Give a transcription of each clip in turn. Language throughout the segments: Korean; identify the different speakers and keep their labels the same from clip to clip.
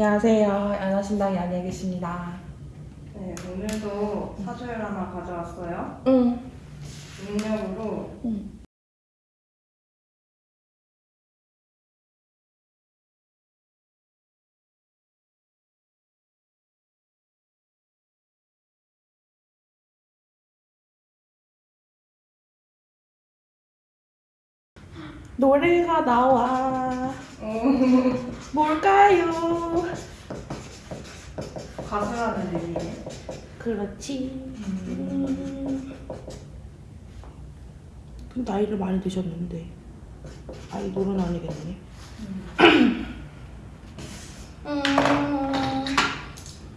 Speaker 1: 안녕하세요. 연하신당 연예계십니다.
Speaker 2: 네, 오늘도 사주를 하나 가져왔어요.
Speaker 1: 응.
Speaker 2: 능력으로
Speaker 1: 응. 노래가 나와. 뭘까요?
Speaker 2: 가수라는 의미예요.
Speaker 1: 그렇지. 음. 나이를 많이 드셨는데 아이돌은 아니겠네. 음,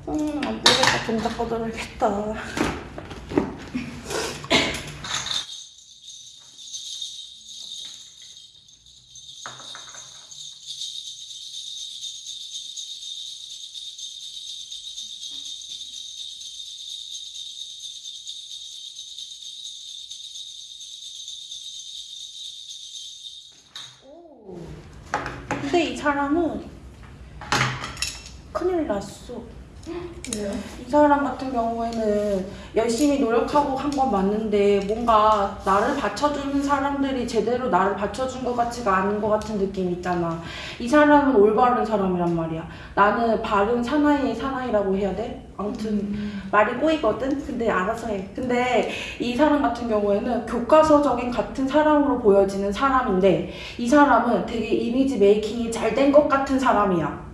Speaker 1: 음, 안 되겠다. 동작 꺼져야겠다. 이 사람은 큰일 났어. 이 사람 같은 경우에는 열심히 노력하고 한 건 맞는데 뭔가 나를 받쳐주는 사람들이 제대로 나를 받쳐준 것 같지가 않은 것 같은 느낌 있잖아. 이 사람은 올바른 사람이란 말이야. 나는 바른 사나이 사나이라고 해야 돼? 아무튼 말이 꼬이거든? 근데 알아서 해. 근데 이 사람 같은 경우에는 교과서적인 같은 사람으로 보여지는 사람인데 이 사람은 되게 이미지 메이킹이 잘 된 것 같은 사람이야.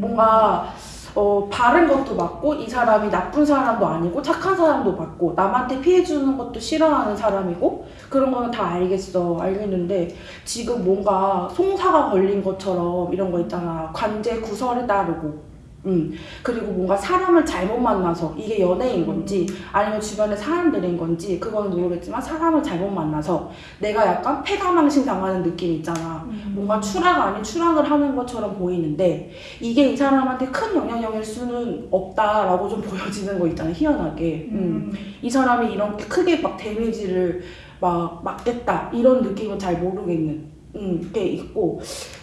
Speaker 1: 뭔가 어, 바른 것도 맞고 이 사람이 나쁜 사람도 아니고 착한 사람도 맞고 남한테 피해 주는 것도 싫어하는 사람이고 그런 거는 다 알겠어 알겠는데 지금 뭔가 송사가 걸린 것처럼 이런 거 있잖아. 관제 구설에 따르고 음. 그리고 뭔가 사람을 잘못 만나서 이게 연애인 건지 아니면 주변에 사람들인 건지 그건 모르겠지만 사람을 잘못 만나서 내가 약간 패가망신 당하는 느낌 있잖아. 뭔가 추락 아닌 추락을 하는 것처럼 보이는데 이게 이 사람한테 큰 영향력일 수는 없다라고 좀 보여지는 거 있잖아 희한하게. 음. 이 사람이 이렇게 크게 막 데미지를 막 맞겠다 이런 느낌은 잘 모르겠는 음, 게 있고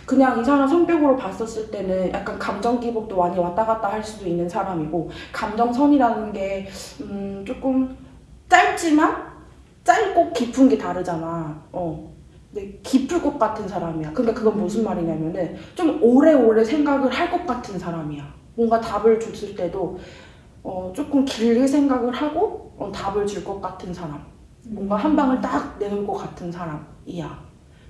Speaker 1: 그냥 이 사람 성격으로 봤었을 때는 약간 감정 기복도 많이 왔다 갔다 할 수도 있는 사람이고 감정선이라는 게 음, 조금 짧지만 짧고 깊은 게 다르잖아 어. 근데 깊을 것 같은 사람이야. 그러니까 그건 무슨 말이냐면은 좀 오래오래 생각을 할 것 같은 사람이야. 뭔가 답을 줬을 때도 어, 조금 길게 생각을 하고 어, 답을 줄 것 같은 사람. 뭔가 한 방을 딱 내놓을 것 같은 사람이야.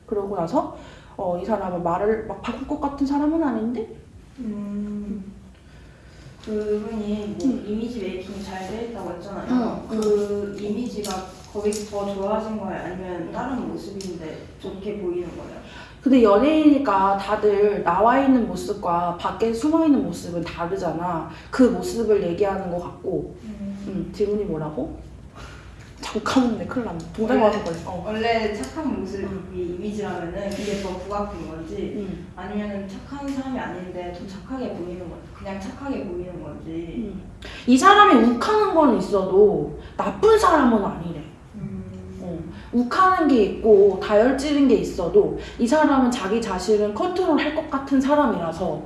Speaker 1: 그러고 나서 어, 이 사람은 말을 막 바꿀 것 같은 사람은 아닌데
Speaker 2: 음. 그분이 뭐
Speaker 1: 음.
Speaker 2: 이미지 메이킹이 잘 돼 있다고 했잖아요.
Speaker 1: 응,
Speaker 2: 그 이미지가 거기서 더 좋아진 거예요? 아니면 다른 모습인데 좋게 보이는 거예요?
Speaker 1: 근데 연예인이니까 다들 나와 있는 모습과 밖에 숨어 있는 모습은 다르잖아. 그 모습을 얘기하는 것 같고 음, 질문이 뭐라고? 잠깐만 내 큰일 났네. 동작 와서 걸려. 어.
Speaker 2: 원래 착한 모습이 이미지라면은 그게 더 부각된 건지
Speaker 1: 음.
Speaker 2: 아니면은 착한 사람이 아닌데 더 착하게 보이는 건지 그냥 착하게 보이는 건지
Speaker 1: 음. 이 사람이 욱하는 건 있어도 나쁜 사람은 아니래.
Speaker 2: 음.
Speaker 1: 어. 욱하는 게 있고 다혈질인 게 있어도 이 사람은 자기 자신을 컨트롤 할 것 같은 사람이라서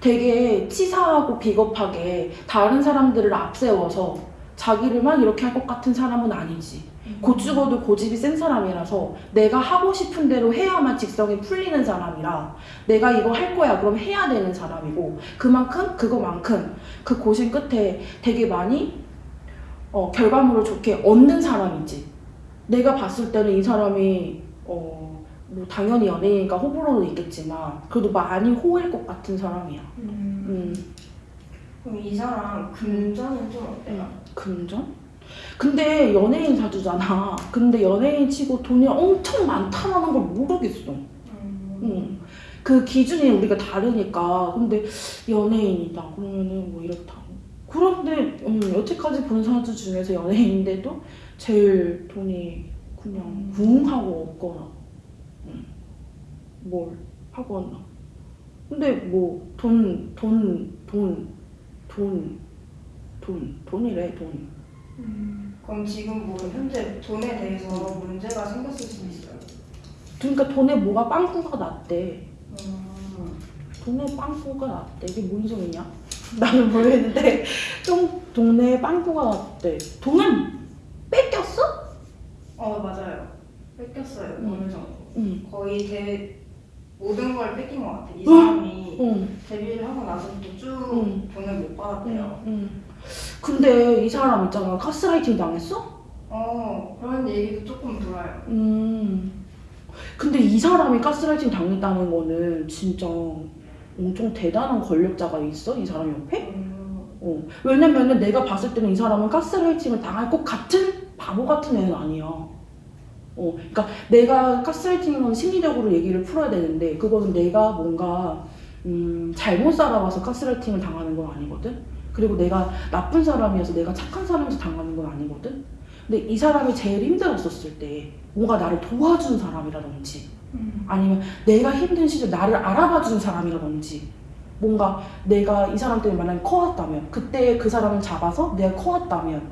Speaker 1: 되게 치사하고 비겁하게 다른 사람들을 앞세워서 자기를 막 이렇게 할 것 같은 사람은 아니지. 곧 죽어도 고집이 센 사람이라서 내가 하고 싶은 대로 해야만 직성이 풀리는 사람이라 내가 이거 할 거야. 그럼 해야 되는 사람이고 그만큼 그거만큼 그 고심 끝에 되게 많이 어, 결과물을 좋게 얻는 사람이지. 내가 봤을 때는 이 사람이 어, 뭐 당연히 연예인이니까 호불호도 있겠지만 그래도 많이 호일 것 같은 사람이야.
Speaker 2: 음.
Speaker 1: 음,
Speaker 2: 그럼 이 사람 금전은 좀 어때요?
Speaker 1: 금전? 근데 연예인 사주잖아 근데 연예인 치고 돈이 엄청 많다라는 걸 모르겠어
Speaker 2: 음.
Speaker 1: 응. 그 기준이 우리가 다르니까 근데 연예인이다 그러면은 뭐 이렇다고 그런데 음, 여태까지 본 사주 중에서 연예인인데도 제일 돈이 그냥 붕 하고 없거나 음, 뭘 하거나 근데 뭐 돈 돈 돈 돈 돈 돈이래 돈
Speaker 2: 그럼 지금 뭐 현재 돈에 대해서 문제가 생겼을 수도 있어요.
Speaker 1: 그러니까 돈에 뭐가 빵꾸가 났대
Speaker 2: 음.
Speaker 1: 동네 빵꾸가 났대. 이게 뭔 소리냐? 나는 모르겠는데 좀 동네에 빵꾸가 났대. 돈은 뺏겼어?
Speaker 2: 어 맞아요. 뺏겼어요.
Speaker 1: 음.
Speaker 2: 어느 정도.
Speaker 1: 응.
Speaker 2: 거의 대 모든 걸 뺏긴 것 같아. 이
Speaker 1: 응?
Speaker 2: 사람이
Speaker 1: 응.
Speaker 2: 데뷔를 하고 나서부터 쭉
Speaker 1: 응.
Speaker 2: 돈을 못 받았대요.
Speaker 1: 응. 근데 이 사람 있잖아. 가스라이팅 당했어?
Speaker 2: 어 그런 얘기도 조금 들어요.
Speaker 1: 음. 근데 이 사람이 가스라이팅 당했다는 거는 진짜 엄청 대단한 권력자가 있어? 이 사람 옆에?
Speaker 2: 음,
Speaker 1: 어. 왜냐면은 내가 봤을 때는 이 사람은 가스라이팅을 당할 것 같은 바보 같은 애는 아니야. 어, 그러니까 내가 가스라이팅은 심리적으로 얘기를 풀어야 되는데 그거는 내가 뭔가 음, 잘못 살아와서 가스라이팅을 당하는 건 아니거든. 그리고 내가 나쁜 사람이어서 내가 착한 사람이어서 당하는 건 아니거든. 근데 이 사람이 제일 힘들었었을 때 뭔가 나를 도와준 사람이라든지
Speaker 2: 음.
Speaker 1: 아니면 내가 힘든 시절 나를 알아봐주는 사람이라든지 뭔가 내가 이 사람 때문에 만약에 커왔다면 그때 그 사람을 잡아서 내가 커왔다면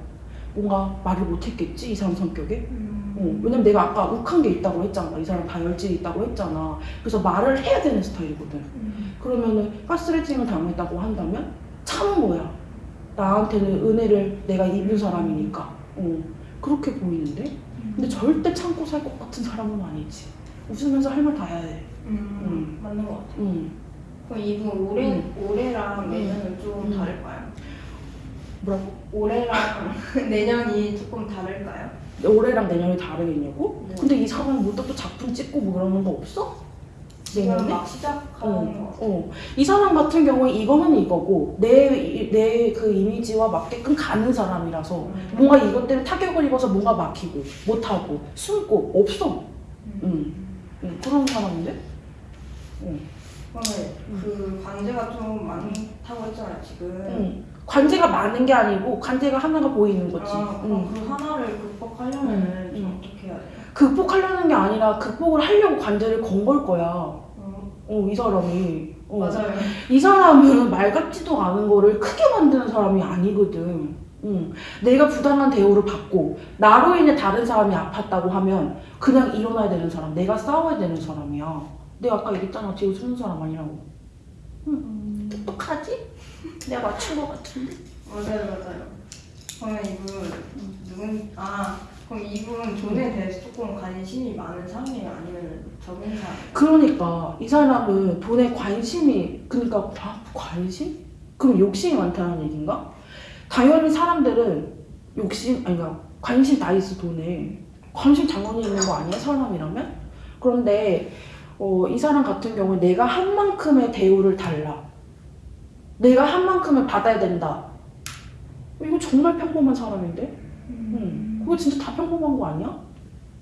Speaker 1: 뭔가 말을 못했겠지 이 사람 성격에
Speaker 2: 음.
Speaker 1: 어, 왜냐면 내가 아까 욱한 게 있다고 했잖아 이 사람 다혈질이 있다고 했잖아 그래서 말을 해야 되는 스타일이거든
Speaker 2: 음.
Speaker 1: 그러면은 가스레이팅을 당했다고 한다면 참은 거야 나한테는 은혜를 내가 입은 사람이니까 어, 그렇게 보이는데 근데 절대 참고 살 것 같은 사람은 아니지 웃으면서 할 말 다 해야 돼
Speaker 2: 음.
Speaker 1: 음.
Speaker 2: 맞는 것 같아.
Speaker 1: 응.
Speaker 2: 그럼 이분 올해
Speaker 1: 음.
Speaker 2: 올해랑 내년은 좀
Speaker 1: 음.
Speaker 2: 다를까요?
Speaker 1: 뭐라고?
Speaker 2: 올해랑 내년이 조금 다를까요?
Speaker 1: 올해랑 내년이 다르겠냐고?
Speaker 2: 네.
Speaker 1: 근데 이 사람은 뭐또 작품 찍고 뭐 그러는 거 없어?
Speaker 2: 지금
Speaker 1: 내년에?
Speaker 2: 막 시작하는 것
Speaker 1: 어. 어. 이 사람 같은 경우에 이거는 이거고 내 내 그 이미지와 맞게끔 가는 사람이라서
Speaker 2: 음.
Speaker 1: 뭔가 이것 때문에 타격을 입어서 뭔가 막히고 못하고 숨고 없어. 응. 응. 그런 사람인데? 응.
Speaker 2: 그러면 그 관제가 좀 많 다고 했잖아요 지금.
Speaker 1: 응. 관제가 많은 게 아니고 관제가 하나가 보이는 거지.
Speaker 2: 아,
Speaker 1: 응.
Speaker 2: 그럼 그 하나를 극복하려면
Speaker 1: 음.
Speaker 2: 어떻게 해야 돼요?
Speaker 1: 극복하려는 게 아니라 극복을 하려고 관제를 건 걸 거야.
Speaker 2: 어,
Speaker 1: 어, 이 사람이. 어.
Speaker 2: 맞아요.
Speaker 1: 이 사람은 말 같지도 않은 거를 크게 만드는 사람이 아니거든. 응. 내가 부당한 대우를 받고 나로 인해 다른 사람이 아팠다고 하면 그냥 일어나야 되는 사람, 내가 싸워야 되는 사람이야. 내가 아까 얘기했잖아, 뒤에 숨는 사람 아니라고.
Speaker 2: 음.
Speaker 1: 똑똑하지? 내가 맞춘 거 같은데?
Speaker 2: 맞아요, 맞아요. 그러면 이분 누군? 아, 그럼 이분 돈에 대해서 조금 관심이 많은 사람이에요, 아니면 적은 사람?
Speaker 1: 그러니까 이 사람은 돈에 관심이 그러니까 아, 관심? 그럼 욕심이 많다는 얘기인가? 당연히 사람들은 욕심 아니 그러니까 관심 다 있어 돈에 관심 당연히 있는 거 아니야 사람이라면? 그런데 어, 이 사람 같은 경우에 내가 한 만큼의 대우를 달라 내가 한 만큼을 받아야 된다 이거 정말 평범한 사람인데? 응. 그거 진짜 다 평범한 거 아니야?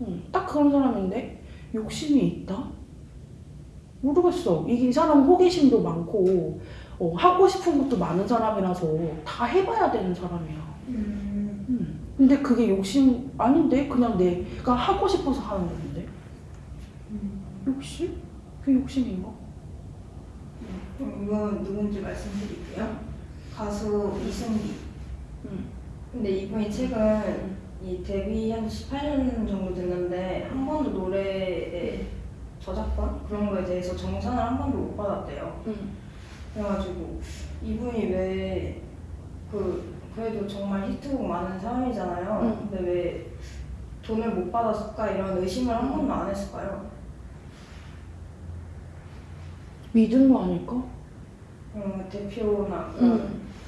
Speaker 1: 응. 딱 그런 사람인데 욕심이 있다? 모르겠어. 이 사람은 호기심도 많고 어, 하고 싶은 것도 많은 사람이라서 다 해봐야 되는 사람이야.
Speaker 2: 음.
Speaker 1: 응. 근데 그게 욕심 아닌데 그냥 내가 하고 싶어서 하는 건데
Speaker 2: 음.
Speaker 1: 욕심? 그게 욕심인가?
Speaker 2: 그럼 이분 누군지 말씀드릴게요. 가수 이승기.
Speaker 1: 응.
Speaker 2: 근데 이분이 최근 이 데뷔 한 18년 정도 됐는데 한 번도 노래의 저작권 그런 거에 대해서 정산을 한 번도 못 받았대요.
Speaker 1: 응.
Speaker 2: 그래가지고 이분이 왜 그 그래도 정말 히트곡 많은 사람이잖아요.
Speaker 1: 응.
Speaker 2: 근데 왜 돈을 못 받았을까 이런 의심을 한 번도 안 했을까요?
Speaker 1: 믿은 거 아닐까?
Speaker 2: 음, 대표나
Speaker 1: 응.
Speaker 2: 그런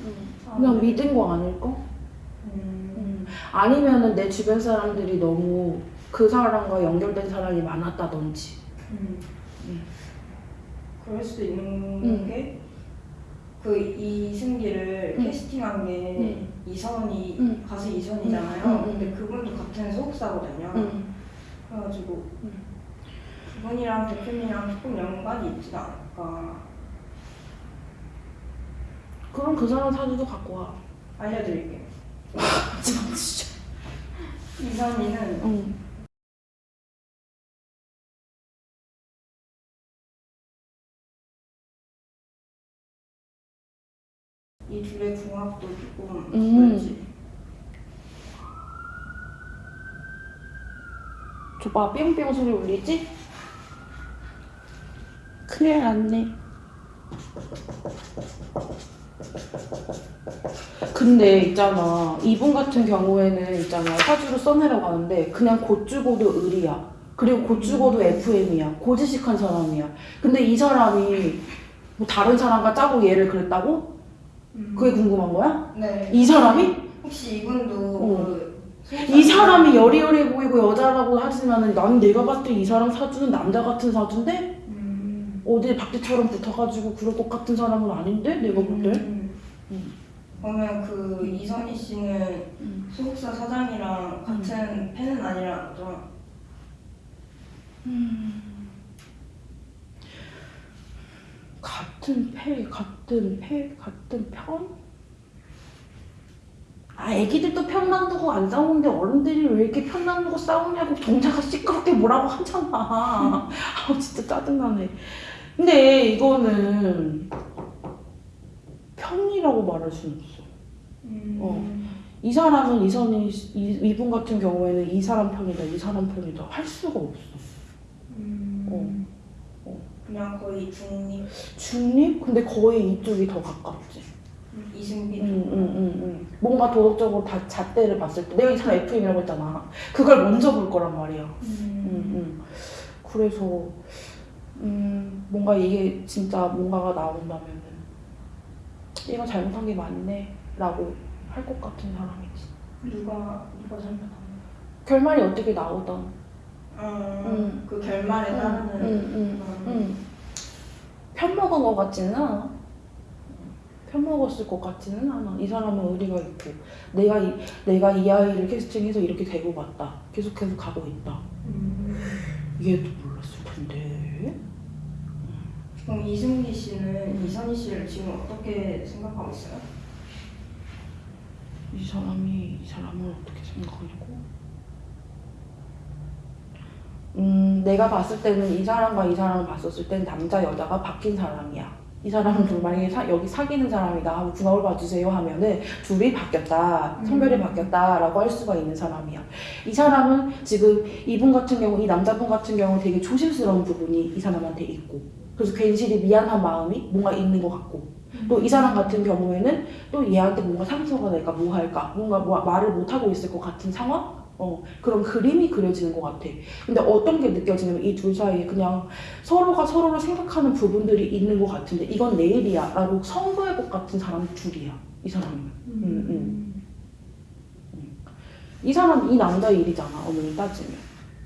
Speaker 1: 응.
Speaker 2: 사람들.
Speaker 1: 그냥 믿은 거 아닐까?
Speaker 2: 음,
Speaker 1: 음. 아니면은 내 주변 사람들이 너무 그 사람과 연결된 사람이 많았다든지.
Speaker 2: 음.
Speaker 1: 음.
Speaker 2: 그럴 수도 있는
Speaker 1: 음.
Speaker 2: 게그 이승기를
Speaker 1: 음.
Speaker 2: 캐스팅한 게
Speaker 1: 음.
Speaker 2: 이선이
Speaker 1: 음.
Speaker 2: 가수 이선이잖아요. 근데 그분도 같은 소속사거든요.
Speaker 1: 응.
Speaker 2: 그래가지고
Speaker 1: 음.
Speaker 2: 그분이랑 대표님이랑 조금 연관이 있지 않을 까
Speaker 1: 그럼 그 사람 사진도 갖고 와.
Speaker 2: 알려드릴게요.
Speaker 1: 진짜.
Speaker 2: 이선이는
Speaker 1: 응.
Speaker 2: 이 둘의 궁합도 조금
Speaker 1: 음.
Speaker 2: 그렇지.
Speaker 1: 줘봐 뿅뿅 소리 울리지? 큰일 났네 근데 있잖아 이분 같은 경우에는 있잖아 사주를 써내려가는데 그냥 곧 죽어도 을이야 그리고 곧 죽어도 FM이야 고지식한 사람이야 근데 이 사람이 뭐 다른 사람과 짜고 얘를 그랬다고? 그게 궁금한 거야?
Speaker 2: 네.
Speaker 1: 이 사람이?
Speaker 2: 혹시 이분도
Speaker 1: 어. 그이 사람이 여리여리 보이고 여자라고 하지만은 난 내가 봤을 때 이 사람 사주는 남자 같은 사주인데
Speaker 2: 음.
Speaker 1: 어디 박쥐처럼 붙어가지고 그럴 것 같은 사람은 아닌데 내가 볼 때.
Speaker 2: 음.
Speaker 1: 음.
Speaker 2: 그러면 그 이선희 씨는
Speaker 1: 음.
Speaker 2: 소속사 사장이랑 같은 팬은 아니라는 거죠?
Speaker 1: 같은 패, 같은 패, 같은 편? 아, 애기들도 편 나누고 안 싸우는데 어른들이 왜 이렇게 편 나누고 싸우냐고 동자가 시끄럽게 뭐라고 하잖아. 아, 진짜 짜증나네. 근데 이거는 편이라고 말할 수는 없어.
Speaker 2: 음.
Speaker 1: 어. 이 사람은 이 선이 이, 이분 같은 경우에는 이 사람 편이다, 이 사람 편이다 할 수가 없어.
Speaker 2: 음.
Speaker 1: 어. 어.
Speaker 2: 그냥 거의 중립
Speaker 1: 중립? 근데 거의 이쪽이 더 가깝지.
Speaker 2: 이승빈
Speaker 1: 응, 응, 응, 응. 뭔가 도덕적으로 다 잣대를 봤을 때 내가 이 사람 FM이라고 했잖아. 그걸 먼저 볼 거란 말이야. 응,
Speaker 2: 음.
Speaker 1: 응. 그래서 음, 뭔가 이게 진짜 뭔가가 나온다면은 얘가 잘못한 게 맞네 라고 할 것 같은 사람이지.
Speaker 2: 누가 누가 잘못한
Speaker 1: 결말이 어떻게 나오던.
Speaker 2: 어,
Speaker 1: 음.
Speaker 2: 그 결말에
Speaker 1: 응,
Speaker 2: 따르는
Speaker 1: 응, 응,
Speaker 2: 그런-
Speaker 1: 응. 편 먹은 것 같지는 않아. 편 먹었을 것 같지는 않아. 이 사람은 의리가 있고 내가 이, 내가 이 아이를 캐스팅해서 이렇게 되고 봤다. 계속해서 가고 있다.
Speaker 2: 음.
Speaker 1: 얘도 몰랐을 텐데.
Speaker 2: 그럼 이승기 씨는
Speaker 1: 음.
Speaker 2: 이선희 씨를 지금 어떻게 생각하고 있어요?
Speaker 1: 이 사람이 이 사람을 어떻게 생각하냐고? 음, 내가 봤을 때는 이 사람과 이 사람을 봤었을 땐 남자 여자가 바뀐 사람이야. 이 사람은 좀 만약에 사- 여기 사귀는 사람이다 하고 궁합을 봐주세요 하면은 둘이 바뀌었다 성별이
Speaker 2: 음.
Speaker 1: 바뀌었다라고 할 수가 있는 사람이야. 이 사람은 지금 이분 같은 경우 이 남자분 같은 경우 되게 조심스러운 부분이 이 사람한테 있고 그래서 괜시리 미안한 마음이 뭔가 있는 것 같고 또 이 사람 같은 경우에는 또 얘한테 뭔가 상처가 될까 뭐 할까? 뭔가 뭐 말을 못 하고 있을 것 같은 상황? 어 그런 그림이 그려지는 것 같아. 근데 어떤 게 느껴지냐면 이 둘 사이에 그냥 서로가 서로를 생각하는 부분들이 있는 것 같은데 이건 내 일이야 라고 성도의 것 같은 사람 둘이야 이 사람은. 음, 이 사람 이 남자 일이잖아 어머니 따지면.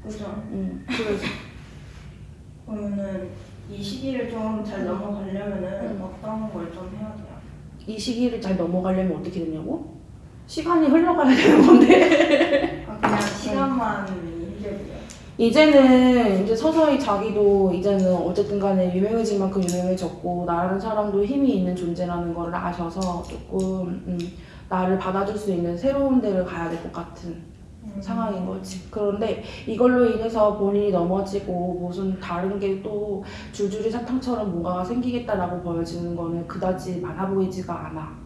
Speaker 2: 그죠.
Speaker 1: 음, 그래서
Speaker 2: 그러면은 이 시기를 좀 잘 넘어가려면은
Speaker 1: 음.
Speaker 2: 어떤 걸 좀 해야 돼요?
Speaker 1: 이 시기를 잘 넘어가려면 어떻게 되냐고 시간이 흘러가야 되는 건데
Speaker 2: 아, 그냥 시간만 힘들고요.
Speaker 1: 이제는 이제 서서히 자기도 이제는 어쨌든 간에 유명해질 만큼 유명해졌고 나라는 사람도 힘이 있는 존재라는 걸 아셔서 조금 음, 나를 받아줄 수 있는 새로운 데를 가야 될 것 같은
Speaker 2: 음.
Speaker 1: 상황인 거지. 그런데 이걸로 인해서 본인이 넘어지고 무슨 다른 게 또 줄줄이 사탕처럼 뭔가가 생기겠다라고 보여지는 거는 그다지 많아 보이지가 않아.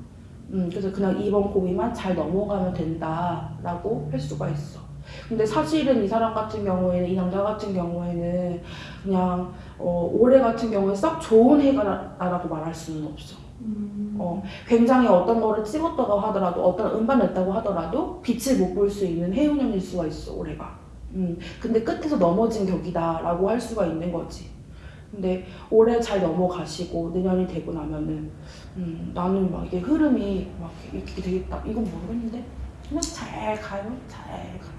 Speaker 1: 음, 그래서 그냥 이번 고비만 잘 넘어가면 된다라고 할 수가 있어. 근데 사실은 이 사람 같은 경우에는 이 남자 같은 경우에는 그냥 어, 올해 같은 경우에 썩 좋은 해가 나라고 말할 수는 없어.
Speaker 2: 음.
Speaker 1: 어, 굉장히 어떤 거를 찍었다고 하더라도 어떤 음반 냈다고 하더라도 빛을 못 볼 수 있는 해운년일 수가 있어 올해가. 음, 근데 끝에서 넘어진 격이다 라고 할 수가 있는 거지. 근데 올해 잘 넘어가시고 내년이 되고 나면은 음, 나는 막 이게 흐름이 막 이렇게 되겠다. 이건 모르겠는데? 그냥 잘 가요. 잘 가.